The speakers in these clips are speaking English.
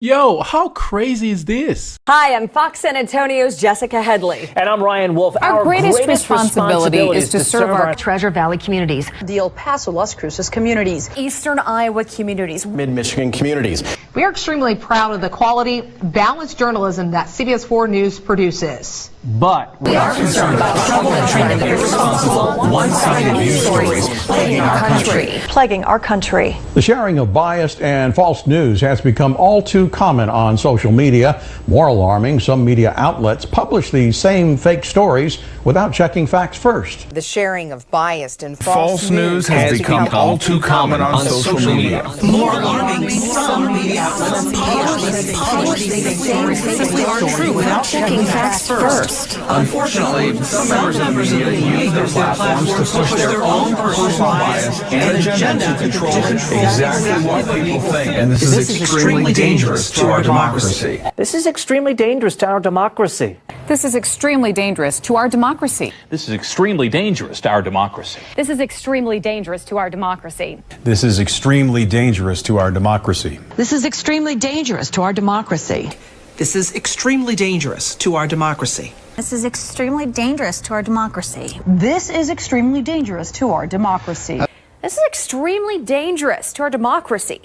Yo, how crazy is this? Hi, I'm Fox San Antonio's Jessica Headley. And I'm Ryan Wolf. Our, greatest, responsibility, is to serve our Treasure Valley communities, the El Paso, Las Cruces communities, Eastern Iowa communities, Mid Michigan communities. We are extremely proud of the quality, balanced journalism that CBS 4 News produces. But we are concerned about trouble and trend of irresponsible, one-sided news stories plaguing our country. plaguing our country. The sharing of biased and false news has become all too common on social media. More alarming, some media outlets publish these same fake stories without checking facts first. The sharing of biased and false, false news has, has become, become all too common on, on social, social media. media. More alarming, some media outlets publish these same fake stories without checking facts first. Unfortunately, some members of the media use their platforms to push their own personal bias and agenda to control exactly what people think. And this, this is extremely dangerous to our democracy. This is extremely dangerous to our democracy. This is extremely dangerous to our democracy. This is extremely dangerous to our democracy. This is extremely dangerous to our democracy. This is extremely dangerous to our democracy. This is extremely dangerous to our democracy. This is extremely dangerous to our democracy. This is extremely dangerous to our democracy. This is extremely dangerous to our democracy. This is extremely dangerous to our democracy.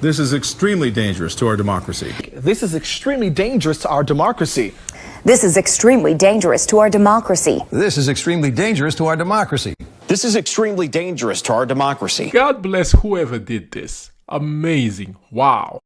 This is extremely dangerous to our democracy. This is extremely dangerous to our democracy. This is extremely dangerous to our democracy. This is extremely dangerous to our democracy. This is extremely dangerous to our democracy. God bless whoever did this. Amazing. Wow.